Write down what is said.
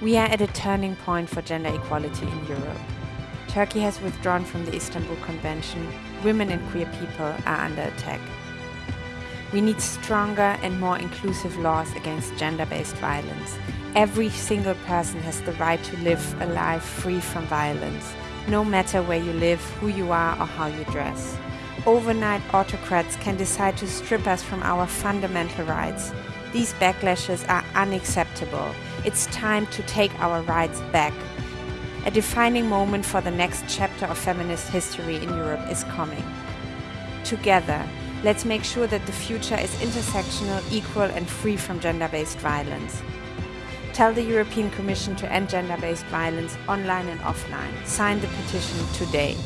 We are at a turning point for gender equality in Europe. Turkey has withdrawn from the Istanbul Convention. Women and queer people are under attack. We need stronger and more inclusive laws against gender-based violence. Every single person has the right to live a life free from violence, no matter where you live, who you are or how you dress. Overnight autocrats can decide to strip us from our fundamental rights. These backlashes are unacceptable. It's time to take our rights back. A defining moment for the next chapter of feminist history in Europe is coming. Together, let's make sure that the future is intersectional, equal and free from gender-based violence. Tell the European Commission to end gender-based violence online and offline. Sign the petition today.